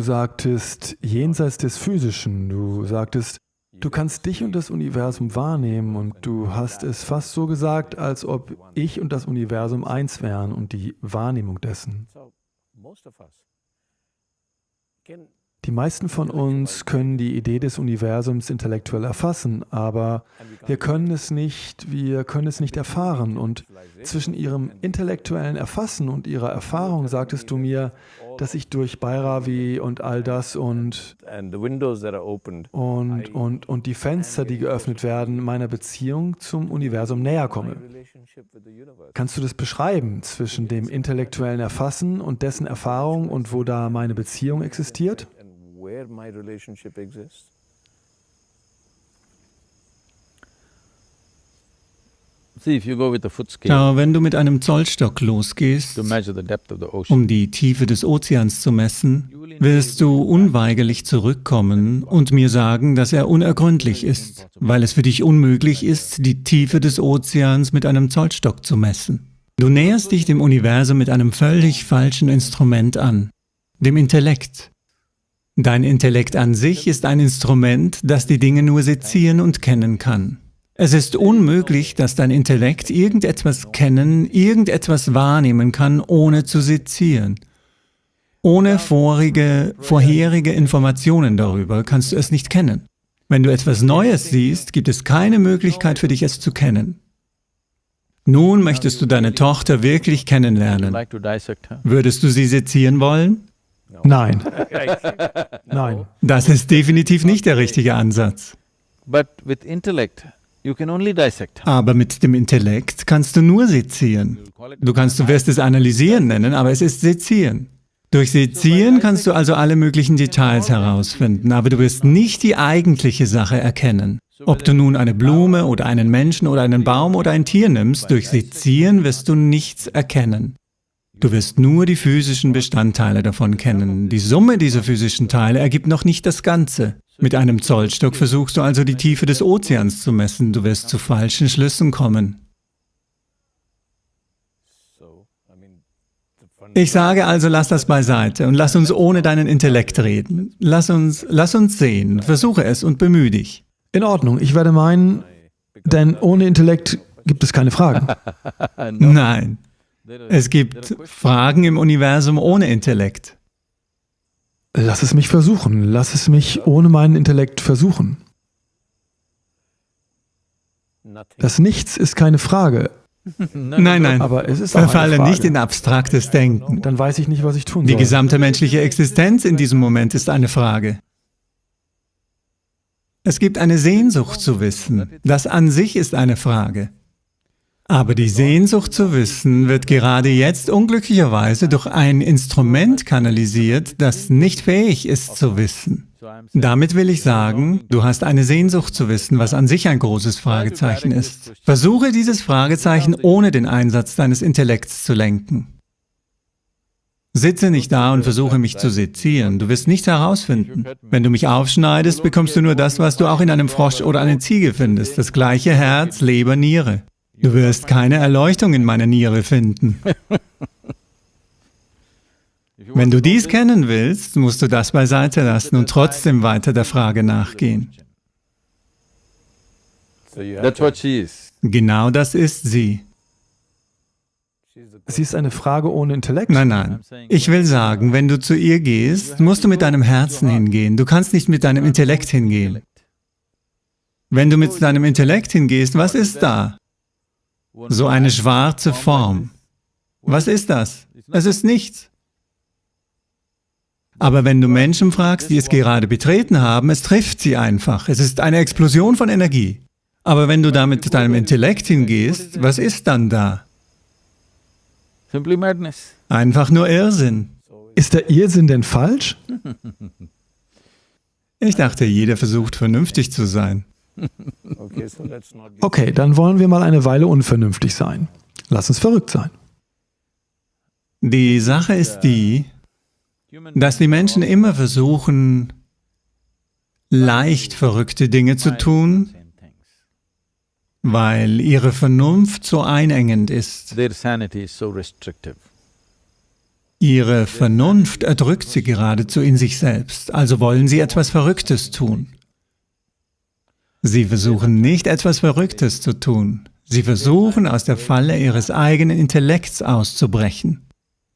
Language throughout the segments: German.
sagtest, jenseits des Physischen, du sagtest, du kannst dich und das Universum wahrnehmen und du hast es fast so gesagt, als ob ich und das Universum eins wären und die Wahrnehmung dessen. Die meisten von uns können die Idee des Universums intellektuell erfassen, aber wir können es nicht, wir können es nicht erfahren. Und zwischen ihrem intellektuellen Erfassen und ihrer Erfahrung sagtest du mir, dass ich durch Bhairavi und all das und, und, und, und die Fenster, die geöffnet werden, meiner Beziehung zum Universum näher komme. Kannst du das beschreiben zwischen dem intellektuellen Erfassen und dessen Erfahrung und wo da meine Beziehung existiert? Schau, wenn du mit einem Zollstock losgehst, um die Tiefe des Ozeans zu messen, wirst du unweigerlich zurückkommen und mir sagen, dass er unergründlich ist, weil es für dich unmöglich ist, die Tiefe des Ozeans mit einem Zollstock zu messen. Du näherst dich dem Universum mit einem völlig falschen Instrument an, dem Intellekt. Dein Intellekt an sich ist ein Instrument, das die Dinge nur sezieren und kennen kann. Es ist unmöglich, dass dein Intellekt irgendetwas kennen, irgendetwas wahrnehmen kann, ohne zu sezieren. Ohne vorige, vorherige Informationen darüber kannst du es nicht kennen. Wenn du etwas Neues siehst, gibt es keine Möglichkeit für dich, es zu kennen. Nun möchtest du deine Tochter wirklich kennenlernen. Würdest du sie sezieren wollen? Nein. Nein. Das ist definitiv nicht der richtige Ansatz. Aber mit dem Intellekt kannst du nur sezieren. Du kannst, du wirst es analysieren nennen, aber es ist sezieren. Durch Sezieren kannst du also alle möglichen Details herausfinden, aber du wirst nicht die eigentliche Sache erkennen. Ob du nun eine Blume oder einen Menschen oder einen Baum oder ein Tier nimmst, durch Sezieren wirst du nichts erkennen. Du wirst nur die physischen Bestandteile davon kennen. Die Summe dieser physischen Teile ergibt noch nicht das Ganze. Mit einem Zollstock versuchst du also die Tiefe des Ozeans zu messen. Du wirst zu falschen Schlüssen kommen. Ich sage also, lass das beiseite und lass uns ohne deinen Intellekt reden. Lass uns, lass uns sehen, versuche es und bemühe dich. In Ordnung, ich werde meinen, denn ohne Intellekt gibt es keine Fragen. Nein. Es gibt Fragen im Universum ohne Intellekt. Lass es mich versuchen. Lass es mich ohne meinen Intellekt versuchen. Das Nichts ist keine Frage. Nein, nein, aber es ist Verfalle nicht in abstraktes Denken. Dann weiß ich nicht, was ich tun soll. Die gesamte menschliche Existenz in diesem Moment ist eine Frage. Es gibt eine Sehnsucht zu wissen. Das an sich ist eine Frage. Aber die Sehnsucht zu wissen wird gerade jetzt unglücklicherweise durch ein Instrument kanalisiert, das nicht fähig ist zu wissen. Damit will ich sagen, du hast eine Sehnsucht zu wissen, was an sich ein großes Fragezeichen ist. Versuche dieses Fragezeichen ohne den Einsatz deines Intellekts zu lenken. Sitze nicht da und versuche mich zu sezieren, du wirst nichts herausfinden. Wenn du mich aufschneidest, bekommst du nur das, was du auch in einem Frosch oder einer Ziege findest, das gleiche Herz, Leber, Niere. Du wirst keine Erleuchtung in meiner Niere finden. Wenn du dies kennen willst, musst du das beiseite lassen und trotzdem weiter der Frage nachgehen. Genau das ist sie. Sie ist eine Frage ohne Intellekt? Nein, nein. Ich will sagen, wenn du zu ihr gehst, musst du mit deinem Herzen hingehen. Du kannst nicht mit deinem Intellekt hingehen. Wenn du mit deinem Intellekt hingehst, was ist da? So eine schwarze Form. Was ist das? Es ist nichts. Aber wenn du Menschen fragst, die es gerade betreten haben, es trifft sie einfach. Es ist eine Explosion von Energie. Aber wenn du da mit deinem Intellekt hingehst, was ist dann da? Einfach nur Irrsinn. Ist der Irrsinn denn falsch? Ich dachte, jeder versucht vernünftig zu sein. Okay, dann wollen wir mal eine Weile unvernünftig sein. Lass uns verrückt sein. Die Sache ist die, dass die Menschen immer versuchen, leicht verrückte Dinge zu tun, weil ihre Vernunft so einengend ist. Ihre Vernunft erdrückt Sie geradezu in sich selbst, also wollen Sie etwas Verrücktes tun. Sie versuchen nicht etwas Verrücktes zu tun. Sie versuchen aus der Falle Ihres eigenen Intellekts auszubrechen.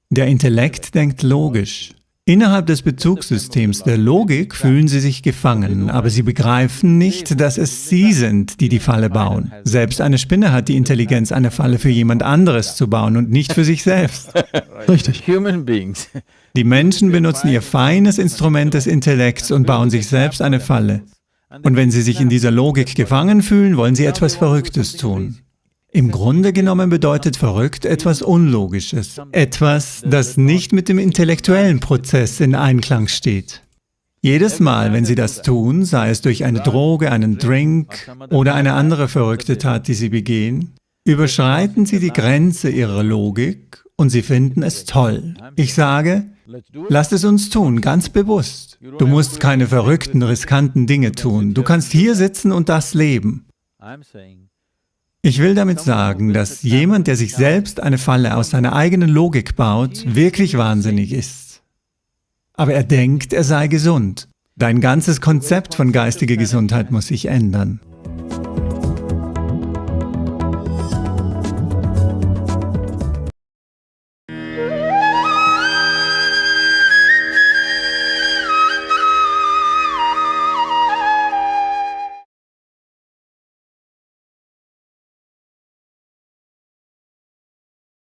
Der Intellekt denkt logisch. Innerhalb des Bezugssystems der Logik fühlen sie sich gefangen, aber sie begreifen nicht, dass es sie sind, die die Falle bauen. Selbst eine Spinne hat die Intelligenz, eine Falle für jemand anderes zu bauen und nicht für sich selbst. Richtig. Die Menschen benutzen ihr feines Instrument des Intellekts und bauen sich selbst eine Falle. Und wenn sie sich in dieser Logik gefangen fühlen, wollen sie etwas Verrücktes tun. Im Grunde genommen bedeutet verrückt etwas Unlogisches, etwas, das nicht mit dem intellektuellen Prozess in Einklang steht. Jedes Mal, wenn Sie das tun, sei es durch eine Droge, einen Drink oder eine andere verrückte Tat, die Sie begehen, überschreiten Sie die Grenze Ihrer Logik und Sie finden es toll. Ich sage, lasst es uns tun, ganz bewusst. Du musst keine verrückten, riskanten Dinge tun. Du kannst hier sitzen und das leben. Ich will damit sagen, dass jemand, der sich selbst eine Falle aus seiner eigenen Logik baut, wirklich wahnsinnig ist. Aber er denkt, er sei gesund. Dein ganzes Konzept von geistiger Gesundheit muss sich ändern.